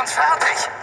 uns fertig.